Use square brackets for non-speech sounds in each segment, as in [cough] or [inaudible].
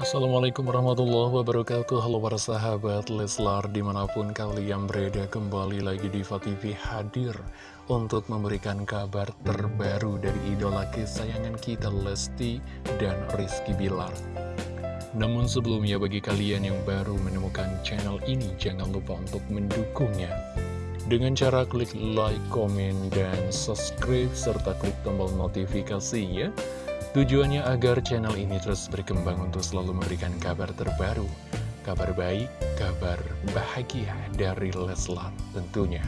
Assalamualaikum warahmatullahi wabarakatuh. Halo para sahabat Leslar Di mana pun kalian berada kembali lagi di TV hadir Untuk memberikan kabar terbaru dari idola kesayangan kita Lesti dan Rizky Bilar. Namun sebelumnya bagi kalian yang baru menemukan channel ini Jangan lupa untuk mendukungnya. Dengan cara klik like, komen, dan subscribe, serta klik tombol notifikasinya Tujuannya agar channel ini terus berkembang untuk selalu memberikan kabar terbaru, kabar baik, kabar bahagia dari Leslar tentunya.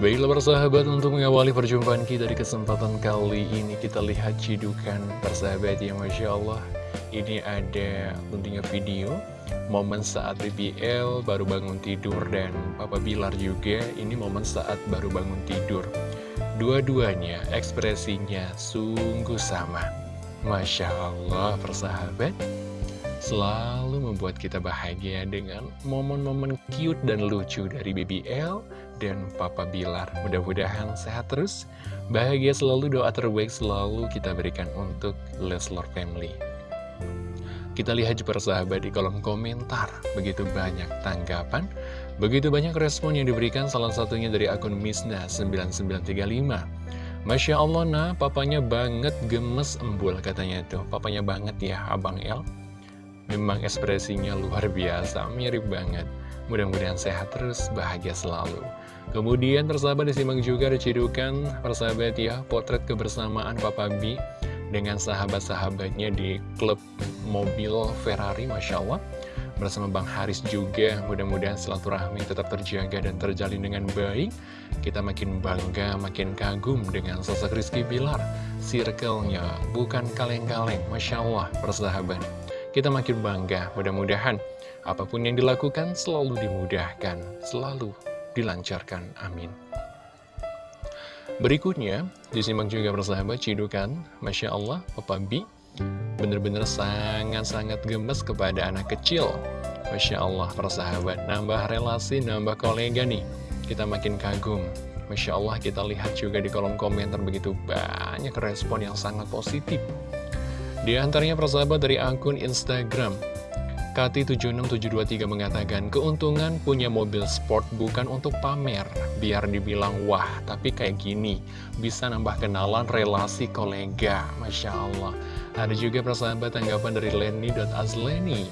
Baiklah persahabat untuk mengawali perjumpaan kita di kesempatan kali ini kita lihat cidukan persahabat ya Masya Allah Ini ada tentunya video momen saat BBL baru bangun tidur dan Papa Bilar juga ini momen saat baru bangun tidur Dua-duanya ekspresinya sungguh sama. Masya Allah persahabat. Selalu membuat kita bahagia dengan momen-momen cute dan lucu dari BBL dan Papa Bilar. Mudah-mudahan sehat terus. Bahagia selalu, doa terbaik selalu kita berikan untuk Leslar Family kita lihat juga persahabat di kolom komentar, begitu banyak tanggapan, begitu banyak respon yang diberikan salah satunya dari akun Misna9935. Masya Allah, nah papanya banget gemes embul katanya tuh, papanya banget ya Abang El. Memang ekspresinya luar biasa, mirip banget. Mudah-mudahan sehat terus, bahagia selalu. Kemudian persahabat disimak juga dicidukan persahabat ya, potret kebersamaan Papa B dengan sahabat-sahabatnya di klub mobil Ferrari, Masya Allah. Bersama Bang Haris juga, mudah-mudahan silaturahmi tetap terjaga dan terjalin dengan baik. Kita makin bangga, makin kagum dengan sosok Rizky Bilar. Circle-nya bukan kaleng-kaleng, Masya Allah, persahabat. Kita makin bangga, mudah-mudahan apa pun yang dilakukan selalu dimudahkan, selalu dilancarkan. Amin. Berikutnya, disimak juga persahabat cidukan, Masya Allah, Papa B bener-bener sangat-sangat gemes kepada anak kecil. Masya Allah, persahabat, nambah relasi, nambah kolega nih. Kita makin kagum. Masya Allah, kita lihat juga di kolom komentar begitu banyak respon yang sangat positif. Di antaranya persahabat dari akun Instagram, Kati76723 mengatakan, keuntungan punya mobil sport bukan untuk pamer, biar dibilang wah, tapi kayak gini, bisa nambah kenalan relasi kolega, Masya Allah. Ada juga persahabat tanggapan dari Lenny.azleni.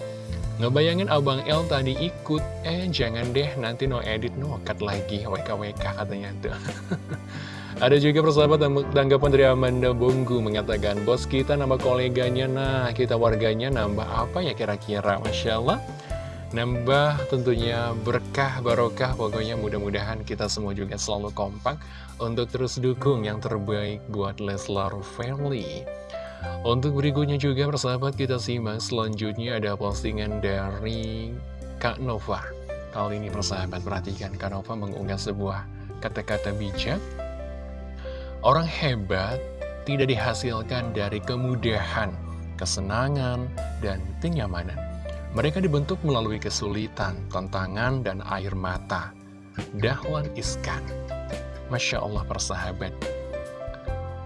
Ngebayangin Abang L tadi ikut, eh jangan deh nanti no edit no cut lagi, WKWK katanya tuh. [laughs] Ada juga persahabat tanggapan dari Amanda Bonggu mengatakan, Bos kita nambah koleganya, nah kita warganya nambah apa ya kira-kira? Masya Allah. Nambah tentunya berkah, barokah, pokoknya mudah-mudahan kita semua juga selalu kompak untuk terus dukung yang terbaik buat Leslar Family. Untuk berikutnya juga persahabat kita simak selanjutnya ada postingan dari Kak Nova. Kali ini persahabat perhatikan Kak Nova mengunggah sebuah kata-kata bijak Orang hebat tidak dihasilkan dari kemudahan, kesenangan, dan kenyamanan. Mereka dibentuk melalui kesulitan, tantangan, dan air mata. Dahlan Iskan Masya Allah persahabat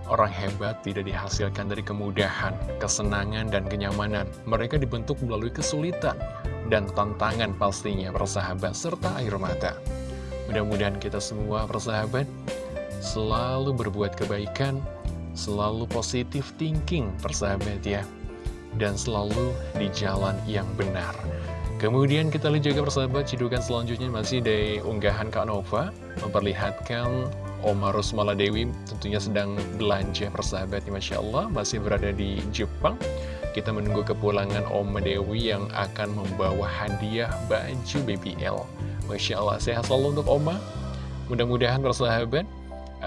Orang hebat tidak dihasilkan dari kemudahan, kesenangan, dan kenyamanan. Mereka dibentuk melalui kesulitan dan tantangan pastinya persahabat, serta air mata. Mudah-mudahan kita semua persahabat selalu berbuat kebaikan, selalu positif thinking, persahabat ya, dan selalu di jalan yang benar. Kemudian kita lihat juga persahabat, cidukan selanjutnya masih dari unggahan Kak Nova, memperlihatkan Oma Rosmala Dewi tentunya sedang belanja persahabat, Masya Allah, masih berada di Jepang. Kita menunggu kepulangan Oma Dewi yang akan membawa hadiah baju BBL. Masya Allah, sehat selalu untuk Oma. Mudah-mudahan persahabat,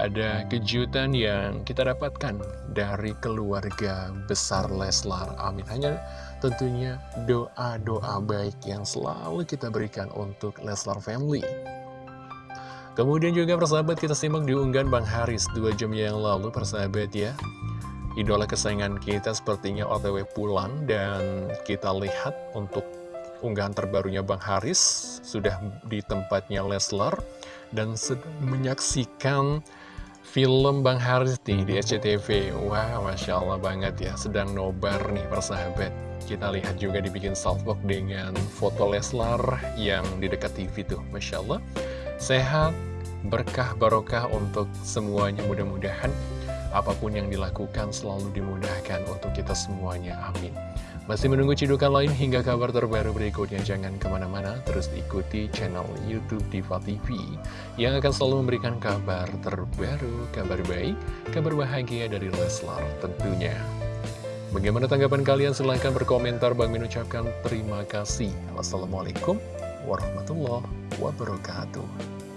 ada kejutan yang kita dapatkan dari keluarga besar Leslar. Amin. Hanya tentunya doa-doa baik yang selalu kita berikan untuk Leslar Family. Kemudian juga persahabat kita simak diunggahan Bang Haris dua jam yang lalu persahabat ya. Idola kesayangan kita sepertinya otw pulang dan kita lihat untuk unggahan terbarunya Bang Haris sudah di tempatnya Leslar dan menyaksikan film Bang Haris nih di SCTV Wah, Masya Allah banget ya Sedang nobar nih persahabat. Kita lihat juga dibikin salvok dengan foto Leslar yang di dekat TV tuh Masya Allah Sehat, berkah, barokah untuk semuanya mudah-mudahan Apa pun yang dilakukan selalu dimudahkan untuk kita semuanya Amin masih menunggu cidukan lain hingga kabar terbaru berikutnya? Jangan ke mana-mana, terus ikuti channel Youtube Diva TV yang akan selalu memberikan kabar terbaru, kabar baik, kabar bahagia dari Leslar tentunya. Bagaimana tanggapan kalian? Silahkan berkomentar. Bang Min ucapkan terima kasih. Wassalamualaikum warahmatullahi wabarakatuh.